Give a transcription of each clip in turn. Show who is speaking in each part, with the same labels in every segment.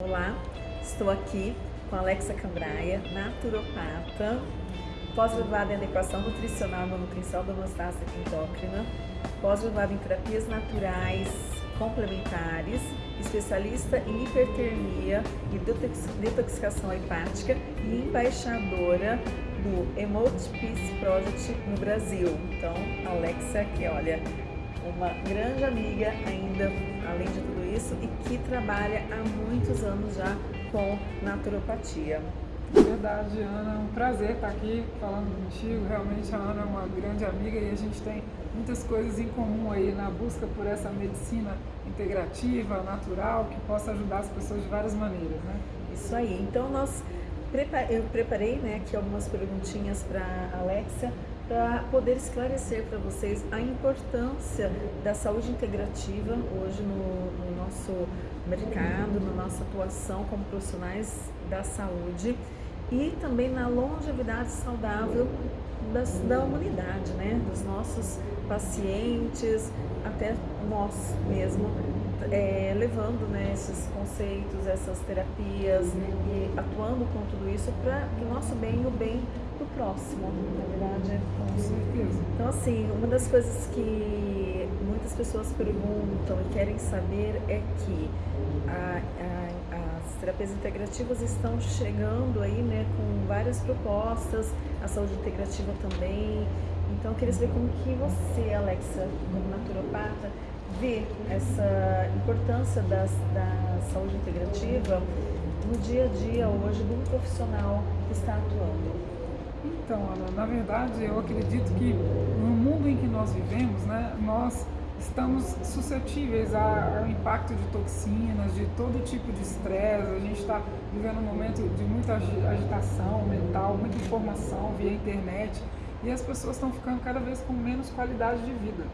Speaker 1: Olá, estou aqui com Alexa Cambraia, naturopata, pós-graduada em adequação nutricional e nutrição da homeostática endócrina, pós-graduada em terapias naturais complementares, especialista em hipertermia e detoxicação hepática e embaixadora do Emote Peace Project no Brasil. Então, Alexa aqui, olha, uma grande amiga ainda, além de tudo isso, e que trabalha há muitos anos já com naturopatia.
Speaker 2: Verdade, Ana, é um prazer estar aqui falando contigo. Realmente a Ana é uma grande amiga e a gente tem muitas coisas em comum aí na busca por essa medicina integrativa, natural, que possa ajudar as pessoas de várias maneiras, né?
Speaker 1: Isso aí. Então nós eu preparei né, aqui algumas perguntinhas para Alexa para poder esclarecer para vocês a importância da saúde integrativa hoje no, no, nosso mercado, na nossa atuação como profissionais da saúde e também na longevidade saudável das, da humanidade, né? dos nossos pacientes, até nós mesmo, é, levando né, esses conceitos, essas terapias e atuando com tudo isso para o nosso bem e o bem do próximo, na verdade.
Speaker 2: Com certeza.
Speaker 1: Então, assim, uma das coisas que muitas pessoas perguntam e querem saber é que a, a, as terapias integrativas estão chegando aí, né, com várias propostas, a saúde integrativa também. Então, eu queria saber como que você, Alexa, como naturopata, vê essa importância das, da saúde integrativa no dia a dia hoje de um profissional que está atuando.
Speaker 2: Então, Ana, na verdade, eu acredito que no mundo em que nós vivemos, né, nós estamos suscetíveis ao impacto de toxinas, de todo tipo de estresse. A gente está vivendo um momento de muita agitação mental, muita informação via internet e as pessoas estão ficando cada vez com menos qualidade de vida.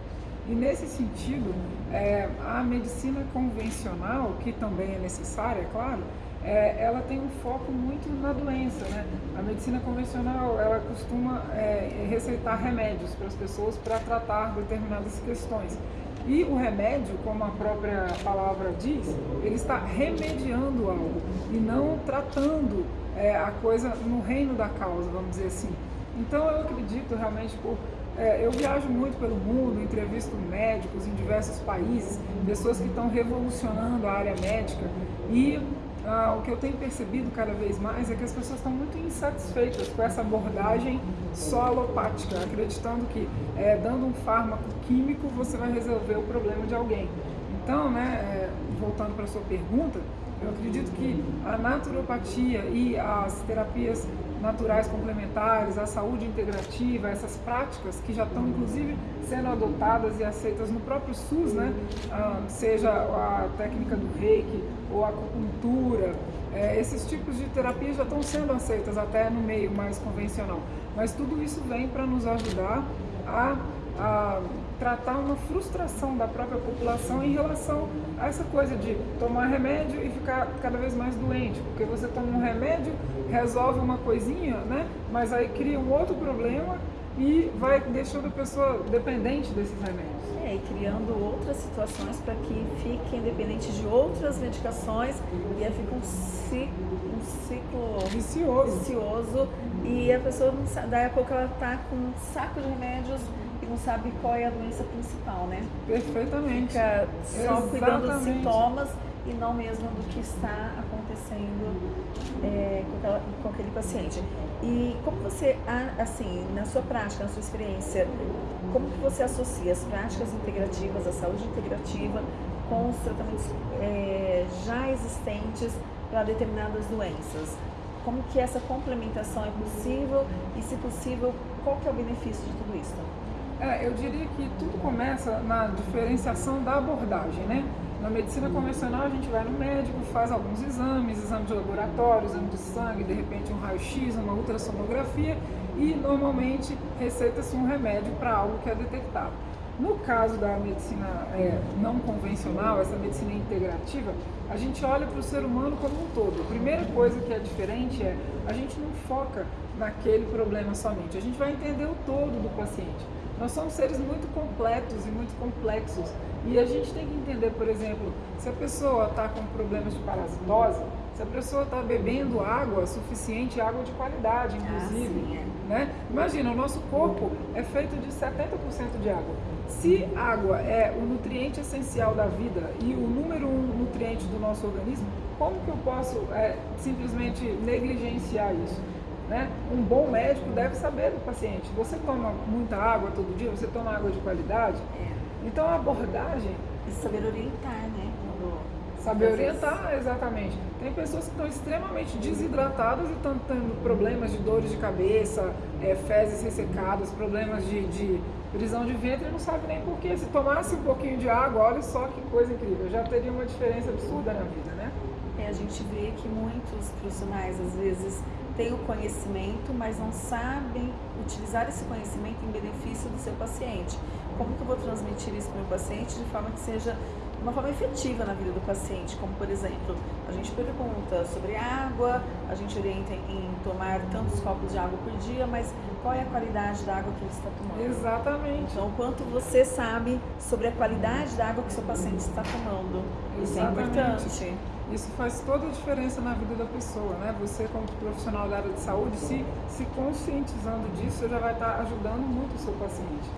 Speaker 2: E nesse sentido, é, a medicina convencional, que também é necessária, é claro, é, ela tem um foco muito na doença. Né? A medicina convencional ela costuma é, receitar remédios para as pessoas para tratar determinadas questões. E o remédio, como a própria palavra diz, ele está remediando algo e não tratando é, a coisa no reino da causa, vamos dizer assim. Então eu acredito realmente por é, eu viajo muito pelo mundo, entrevisto médicos em diversos países, pessoas que estão revolucionando a área médica e ah, o que eu tenho percebido cada vez mais é que as pessoas estão muito insatisfeitas com essa abordagem só alopática, acreditando que é, dando um fármaco químico você vai resolver o problema de alguém. Então, né, é, voltando para a sua pergunta, eu acredito que a naturopatia e as terapias naturais complementares, a saúde integrativa, essas práticas que já estão inclusive sendo adotadas e aceitas no próprio SUS, né? Ah, seja a técnica do reiki ou acupuntura, é, esses tipos de terapias já estão sendo aceitas até no meio mais convencional. Mas tudo isso vem para nos ajudar a, a tratar uma frustração da própria população em relação a essa coisa de tomar remédio e ficar cada vez mais doente, porque você toma um remédio, resolve uma coisinha, né? Mas aí cria um outro problema e vai deixando a pessoa dependente desses remédios.
Speaker 1: É, e criando outras situações para que fiquem dependentes de outras medicações e aí fica um ciclo, um ciclo
Speaker 2: vicioso.
Speaker 1: vicioso e a pessoa, daí a pouco ela está com um saco de remédios e não sabe qual é a doença principal, né?
Speaker 2: Perfeitamente.
Speaker 1: Fica só Exatamente. cuidando dos sintomas e não mesmo do que está acontecendo é, com, aquela, com, aquele paciente. E como você, assim, na sua prática, na sua experiência, como que você associa as práticas integrativas, a saúde integrativa, com os tratamentos é, já existentes para determinadas doenças? Como que essa complementação é possível e, se possível, qual que é o benefício de tudo isso?
Speaker 2: É, eu diria que tudo começa na diferenciação da abordagem, né? Na medicina convencional a gente vai no médico, faz alguns exames, exame de laboratório, exame de sangue, de repente um raio-x, uma ultrassonografia e normalmente receita-se um remédio para algo que é detectado. No caso da medicina é, não convencional, essa medicina integrativa, a gente olha para o ser humano como um todo. A primeira coisa que é diferente é a gente não foca naquele problema somente, a gente vai entender o todo do paciente. Nós somos seres muito completos e muito complexos. E a gente tem que entender, por exemplo, se a pessoa está com problemas de parasitose, se a pessoa está bebendo água suficiente, água de qualidade, inclusive. Ah, é. né? Imagina, o nosso corpo é feito de 70% de água. Se água é o nutriente essencial da vida e o número um nutriente do nosso organismo, como que eu posso é, simplesmente negligenciar isso? Né? Um bom médico deve saber do paciente. Você toma muita água todo dia? Você toma água de qualidade? É. Então a abordagem.
Speaker 1: E saber orientar, né?
Speaker 2: Saber orientar, exatamente. Tem pessoas que estão extremamente desidratadas e estão tendo problemas de dores de cabeça, é, fezes ressecadas, problemas de, de prisão de ventre e não sabe nem porquê. Se tomasse um pouquinho de água, olha só que coisa incrível, já teria uma diferença absurda na vida, né?
Speaker 1: É, a gente vê que muitos profissionais, às vezes, têm o conhecimento, mas não sabem utilizar esse conhecimento em benefício do seu paciente. Como que eu vou transmitir isso para o meu paciente de forma que seja uma forma efetiva na vida do paciente, como por exemplo, a gente pergunta sobre água, a gente orienta em tomar tantos copos de água por dia, mas qual é a qualidade da água que ele está tomando?
Speaker 2: Exatamente.
Speaker 1: Então, quanto você sabe sobre a qualidade da água que seu paciente está tomando? Isso é importante.
Speaker 2: Isso faz toda a diferença na vida da pessoa, né? Você, como profissional da área de saúde, se, se conscientizando disso, você já vai estar ajudando muito o seu paciente.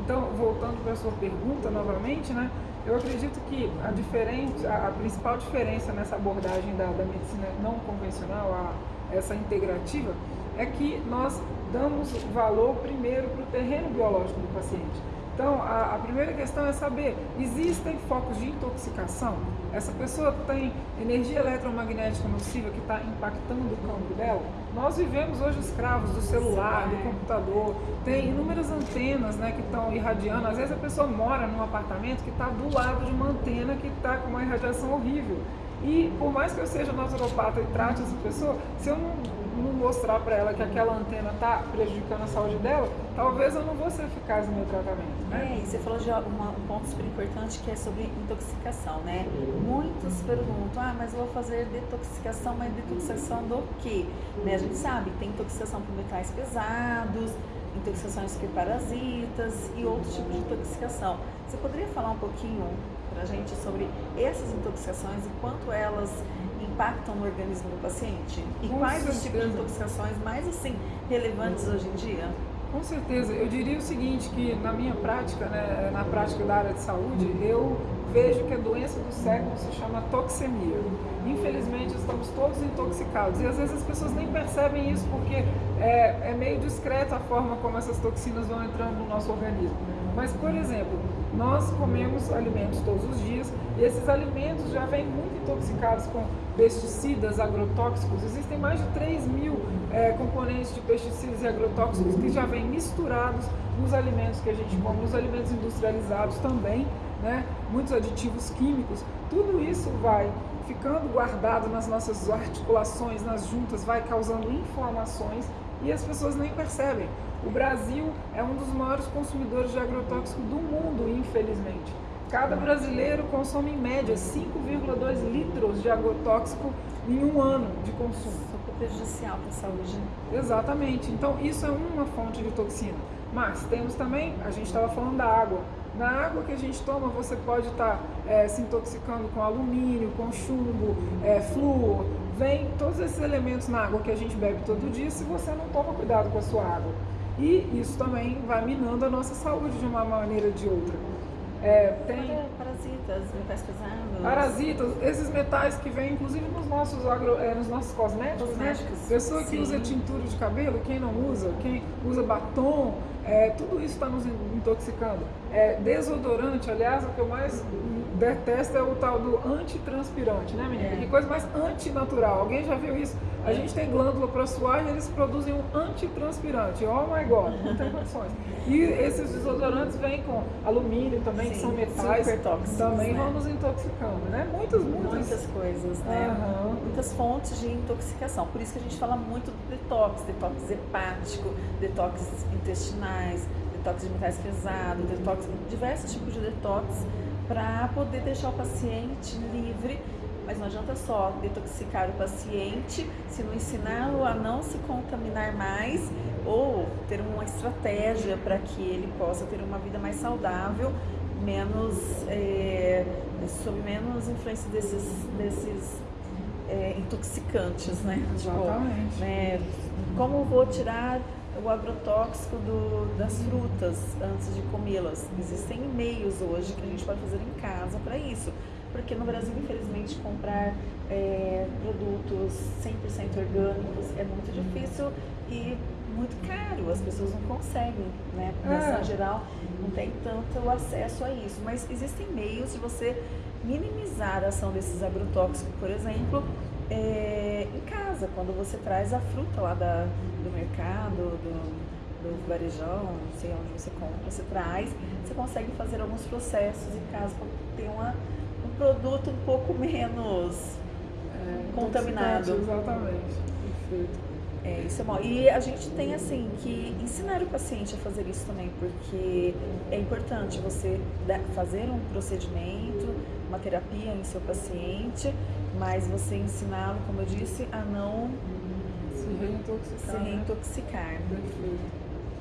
Speaker 2: Então, voltando para a sua pergunta novamente, né? Eu acredito que a, diferente, a, principal diferença nessa abordagem da, da medicina não convencional, a, essa integrativa, é que nós damos valor primeiro para o terreno biológico do paciente. Então, a, a, primeira questão é saber, existem focos de intoxicação? Essa pessoa tem energia eletromagnética nociva que está impactando o campo dela? Nós vivemos hoje escravos do celular, do computador, tem inúmeras antenas né, que estão irradiando. Às vezes a pessoa mora num apartamento que está do lado de uma antena que está com uma irradiação horrível. E por mais que eu seja naturopata e trate essa pessoa, se eu não não mostrar para ela que aquela antena está prejudicando a saúde dela, talvez eu não vou ser eficaz no meu tratamento.
Speaker 1: Né? É, e você falou de uma, um ponto super importante que é sobre intoxicação, né? Muitos perguntam, ah, mas eu vou fazer detoxicação, mas detoxicação do quê? Né? A gente sabe, tem intoxicação por metais pesados, intoxicações por parasitas e outros tipos de intoxicação. Você poderia falar um pouquinho para a gente sobre essas intoxicações e quanto elas impactam no organismo do paciente? E Com quais certeza. os tipos de intoxicações mais assim relevantes hoje em dia?
Speaker 2: Com certeza. Eu diria o seguinte, que na minha prática, né, na prática da área de saúde, eu vejo que a doença do século se chama toxemia. Infelizmente, estamos todos intoxicados. E às vezes as pessoas nem percebem isso porque é, é meio discreta a forma como essas toxinas vão entrando no nosso organismo. Mas, por exemplo, nós comemos alimentos todos os dias e esses alimentos já vêm muito intoxicados com pesticidas, agrotóxicos. Existem mais de 3 mil é, componentes de pesticidas e agrotóxicos que já vêm misturados nos alimentos que a gente come, nos alimentos industrializados também, né? muitos aditivos químicos. Tudo isso vai ficando guardado nas nossas articulações, nas juntas, vai causando inflamações e as pessoas nem percebem. O Brasil é um dos maiores consumidores de agrotóxico do mundo, infelizmente. Cada brasileiro consome em média 5,2 litros de agrotóxico em um ano de consumo.
Speaker 1: Super prejudicial para a saúde.
Speaker 2: Exatamente. Então, isso é uma fonte de toxina. Mas temos também, a gente estava falando da água. Na água que a gente toma, você pode estar tá, é, se intoxicando com alumínio, com chumbo, é, flúor. Vem todos esses elementos na água que a gente bebe todo dia se você não toma cuidado com a sua água. E isso também vai minando a nossa saúde de uma maneira ou de outra.
Speaker 1: É, tem parasitas, metais pesados.
Speaker 2: Parasitas, esses metais que vêm inclusive nos nossos, agro, é, nos nossos cosméticos, né? cosméticos né? Pessoa que Sim. usa tintura de cabelo, quem não usa, quem usa batom, é, tudo isso está nos intoxicando. É, desodorante, aliás, o que eu mais detesto é o tal do antitranspirante, né, menina? É. Que coisa mais antinatural. Alguém já viu isso? A gente tem glândula para suar e eles produzem um antitranspirante. Oh my God, não tem condições. E esses desodorantes vêm com alumínio também, Sim, que são metais, tóxicos, também né? vão nos intoxicando, né?
Speaker 1: Muitas, muitas, muitas coisas, né? Uhum. Muitas fontes de intoxicação. Por isso que a gente fala muito do detox, detox hepático, detox intestinais, detox de metais pesados, detox, diversos tipos de detox para poder deixar o paciente livre mas não adianta só detoxicar o paciente se não ensiná-lo a não se contaminar mais ou ter uma estratégia para que ele possa ter uma vida mais saudável, menos é, sob menos influência desses, desses é, intoxicantes, né?
Speaker 2: Tipo, Exatamente. Tipo,
Speaker 1: né? Como vou tirar o agrotóxico do, das frutas antes de comê-las? Existem meios hoje que a gente pode fazer em casa para isso. Porque no Brasil, infelizmente, comprar é, produtos 100% orgânicos é muito difícil e muito caro, as pessoas não conseguem, né? A população é. geral não tem tanto acesso a isso. Mas existem meios de você minimizar a ação desses agrotóxicos, por exemplo, é, em casa, quando você traz a fruta lá da, do mercado, do, do varejão, não sei onde você compra, você traz, você consegue fazer alguns processos em casa para ter uma, um produto um pouco menos é, contaminado.
Speaker 2: Exatamente, perfeito.
Speaker 1: É, isso é bom. E a gente tem assim que ensinar o paciente a fazer isso também, porque é importante você fazer um procedimento, uma terapia em seu paciente, mas você ensiná-lo, como eu disse, a não
Speaker 2: se reintoxicar.
Speaker 1: Se reintoxicar. Né?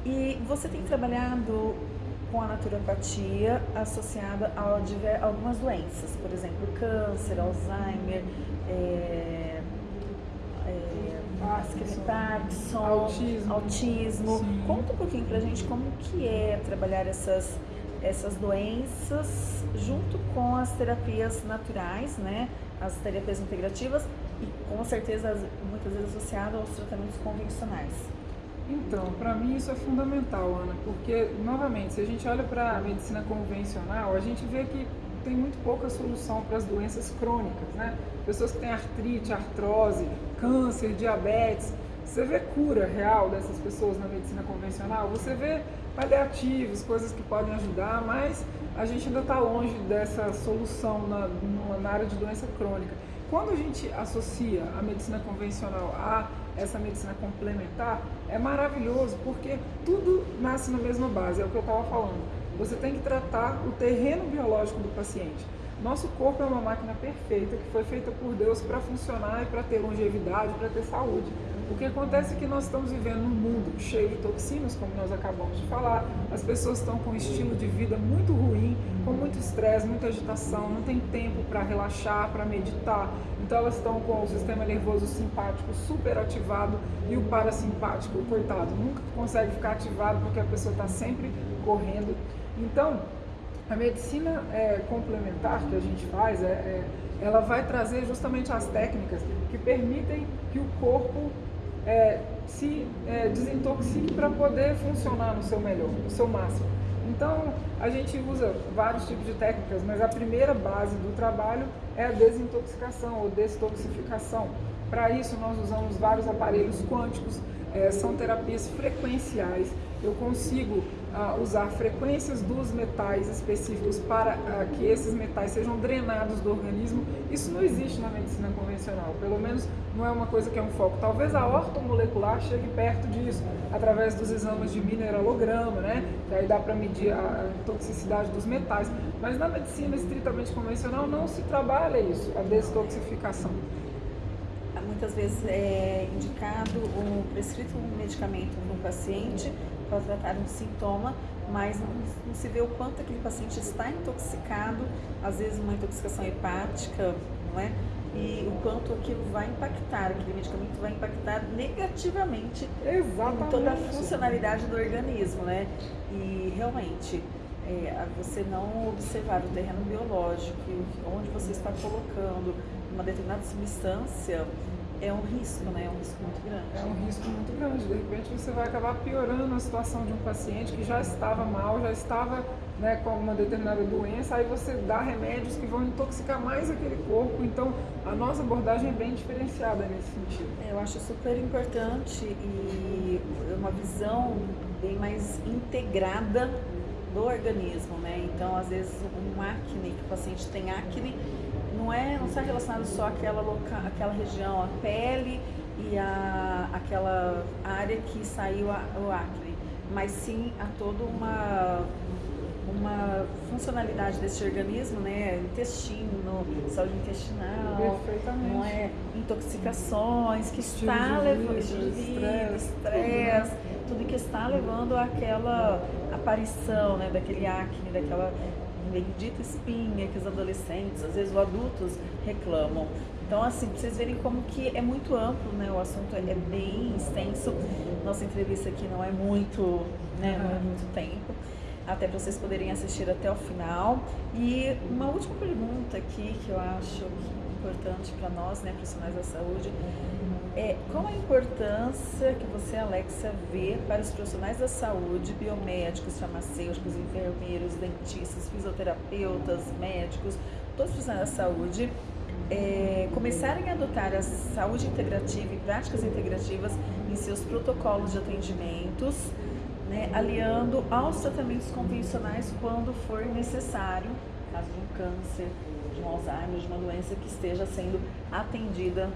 Speaker 1: E você tem trabalhado com a naturopatia associada a algumas doenças, por exemplo, câncer, Alzheimer, é, é, Parkinson, Parkinson autismo. autismo. Conta um pouquinho pra gente como que é trabalhar essas, essas doenças junto com as terapias naturais, né? As terapias integrativas e com certeza muitas vezes associado aos tratamentos convencionais.
Speaker 2: Então, para mim isso é fundamental, Ana, porque, novamente, se a gente olha para a medicina convencional, a gente vê que tem muito pouca solução para as doenças crônicas, né? Pessoas que têm artrite, artrose, câncer, diabetes. Você vê cura real dessas pessoas na medicina convencional? Você vê paliativos, coisas que podem ajudar, mas a gente ainda está longe dessa solução na, na área de doença crônica. Quando a gente associa a medicina convencional a essa medicina complementar, é maravilhoso porque tudo nasce na mesma base, é o que eu estava falando. Você tem que tratar o terreno biológico do paciente. Nosso corpo é uma máquina perfeita que foi feita por Deus para funcionar e para ter longevidade, para ter saúde. O que acontece é que nós estamos vivendo num mundo cheio de toxinas, como nós acabamos de falar. As pessoas estão com um estilo de vida muito ruim, com muito estresse, muita agitação, não tem tempo para relaxar, para meditar. Então elas estão com o sistema nervoso simpático super ativado e o parasimpático, coitado, nunca consegue ficar ativado porque a pessoa está sempre correndo. Então, a medicina é, complementar que a gente faz, é, é, ela vai trazer justamente as técnicas que permitem que o corpo é, se é, desintoxique para poder funcionar no seu melhor, no seu máximo. Então, a gente usa vários tipos de técnicas, mas a primeira base do trabalho é a desintoxicação ou detoxificação. Para isso, nós usamos vários aparelhos quânticos, é, são terapias frequenciais. Eu consigo uh, usar frequências dos metais específicos para uh, que esses metais sejam drenados do organismo. Isso não existe na medicina convencional, pelo menos não é uma coisa que é um foco. Talvez a ortomolecular chegue perto disso, através dos exames de mineralograma, né? que aí dá para medir a toxicidade dos metais. Mas na medicina estritamente convencional não se trabalha isso, a detoxificação
Speaker 1: muitas vezes é indicado ou prescrito um medicamento para um paciente para tratar um sintoma, mas não, não, se vê o quanto aquele paciente está intoxicado, às vezes uma intoxicação hepática, não é? E o quanto aquilo vai impactar, aquele medicamento vai impactar negativamente
Speaker 2: Exatamente.
Speaker 1: em toda a funcionalidade do organismo, né? E realmente, é, você não observar o terreno biológico, onde você está colocando uma determinada substância, é um risco, né? É um risco muito grande.
Speaker 2: É um risco muito grande. De repente você vai acabar piorando a situação de um paciente que já estava mal, já estava né, com uma determinada doença, aí você dá remédios que vão intoxicar mais aquele corpo. Então a nossa abordagem é bem diferenciada nesse sentido.
Speaker 1: É, eu acho super importante e uma visão bem mais integrada do organismo, né? Então, às vezes, um acne, que o paciente tem acne, não é não está relacionado só àquela loca, àquela região, a pele e a, aquela área que saiu a, o acne, mas sim a toda uma uma funcionalidade desse organismo, né? Intestino, saúde intestinal, não é? Intoxicações que
Speaker 2: estilo
Speaker 1: está levando vida, estresse, tudo que está levando àquela aparição, né? Daquele acne, daquela bendita espinha que os adolescentes, às vezes os adultos reclamam. Então, assim, pra vocês verem como que é muito amplo, né? O assunto é bem extenso. Nossa entrevista aqui não é muito, né? Não é muito tempo. Até para vocês poderem assistir até o final. E uma última pergunta aqui que eu acho importante para nós, né, profissionais da saúde, é qual a importância que você, Alexa, vê para os profissionais da saúde, biomédicos, farmacêuticos, enfermeiros, dentistas, fisioterapeutas, médicos, todos os profissionais da saúde, é, começarem a adotar a saúde integrativa e práticas integrativas em seus protocolos de atendimentos, né, aliando aos tratamentos convencionais quando for necessário, caso de um câncer, de um Alzheimer, de uma doença que esteja sendo atendida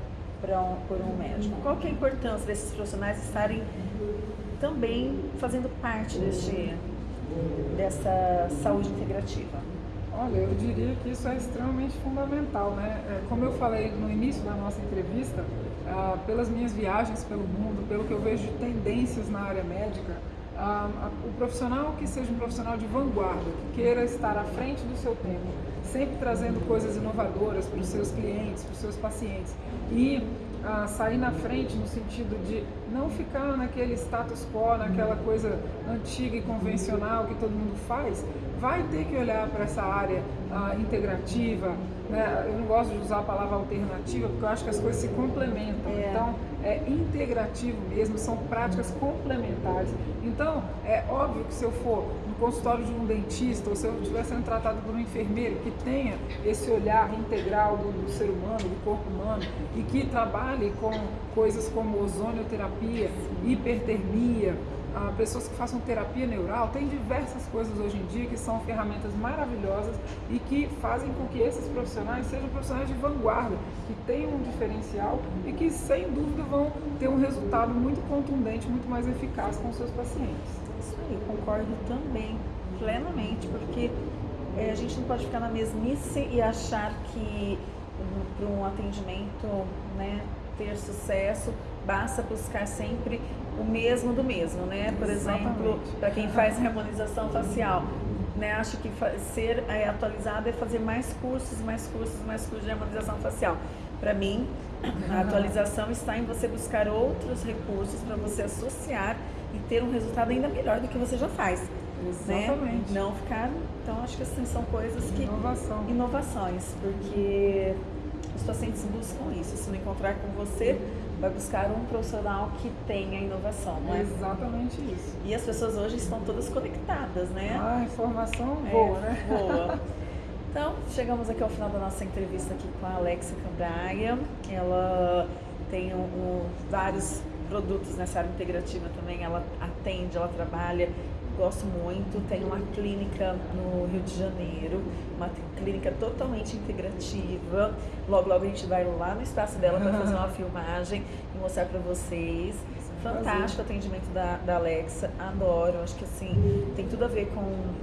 Speaker 1: um, por um médico. Qual que é a importância desses profissionais estarem também fazendo parte deste, dessa saúde integrativa?
Speaker 2: Olha, eu diria que isso é extremamente fundamental, né? É, como eu falei no início da nossa entrevista, ah, pelas minhas viagens pelo mundo, pelo que eu vejo de tendências na área médica, ah, o profissional que seja um profissional de vanguarda, que queira estar à frente do seu tempo, sempre trazendo coisas inovadoras para os seus clientes, para os seus pacientes e a sair na frente no sentido de não ficar naquele status quo, naquela coisa antiga e convencional que todo mundo faz, vai ter que olhar para essa área uh, integrativa. Né? Eu não gosto de usar a palavra alternativa porque eu acho que as coisas se complementam. É. Então, é integrativo mesmo, são práticas complementares. Então, é óbvio que se eu for consultório de um dentista ou se eu estiver sendo tratado por um enfermeiro que tenha esse olhar integral do, do ser humano, do corpo humano e que trabalhe com coisas como ozonioterapia, hipertermia, ah, pessoas que façam terapia neural, tem diversas coisas hoje em dia que são ferramentas maravilhosas e que fazem com que esses profissionais sejam profissionais de vanguarda, que tenham um diferencial e que sem dúvida vão ter um resultado muito contundente, muito mais eficaz com seus pacientes.
Speaker 1: Isso aí, concordo também, plenamente, porque é, a gente não pode ficar na mesmice e achar que para um atendimento né, ter sucesso basta buscar sempre o mesmo do mesmo, né? Por exemplo, para quem faz harmonização facial, né? Acho que ser é, atualizado é fazer mais cursos, mais cursos, mais cursos de harmonização facial. Para mim, a atualização está em você buscar outros recursos para você associar e ter um resultado ainda melhor do que você já faz.
Speaker 2: Né? Exatamente.
Speaker 1: Né? Não ficar. Então, acho que assim, são coisas que.
Speaker 2: Inovação.
Speaker 1: Inovações, porque os pacientes buscam isso. Se não encontrar com você, vai buscar um profissional que tenha inovação, não é?
Speaker 2: Exatamente isso.
Speaker 1: E as pessoas hoje estão todas conectadas, né?
Speaker 2: Ah, informação boa,
Speaker 1: é,
Speaker 2: né?
Speaker 1: Boa. Então, chegamos aqui ao final da nossa entrevista aqui com a Alexa Cambraia. Ela tem um, um, vários produtos nessa área integrativa também. Ela atende, ela trabalha gosto muito. Tem uma clínica no Rio de Janeiro, uma clínica totalmente integrativa. Logo, logo a gente vai lá no espaço dela para fazer uma filmagem e mostrar para vocês. Fantástico o atendimento da, da Alexa, adoro. Acho que assim, tem tudo a ver com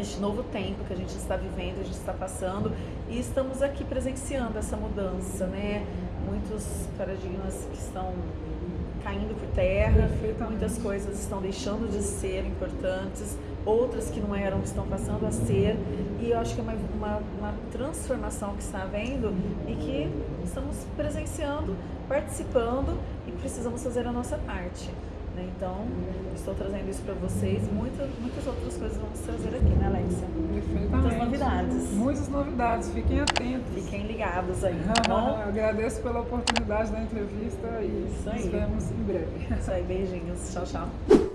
Speaker 1: este novo tempo que a gente está vivendo, a gente está passando e estamos aqui presenciando essa mudança, né? Muitos paradigmas que estão caindo por terra, muitas coisas estão deixando de ser importantes, outras que não eram estão passando a ser, e eu acho que é uma, uma, uma transformação que está havendo e que estamos presenciando, participando e precisamos fazer a nossa parte. Né? Então, estou trazendo isso para vocês. Muitas, muitas outras coisas vamos trazer aqui, né, Alexia?
Speaker 2: Perfeitamente.
Speaker 1: Muitas novidades.
Speaker 2: Muitas novidades. Fiquem atentos.
Speaker 1: Fiquem ligados aí, tá bom?
Speaker 2: Agradeço pela oportunidade da entrevista e nos vemos em breve.
Speaker 1: Isso aí, beijinhos. Tchau, tchau.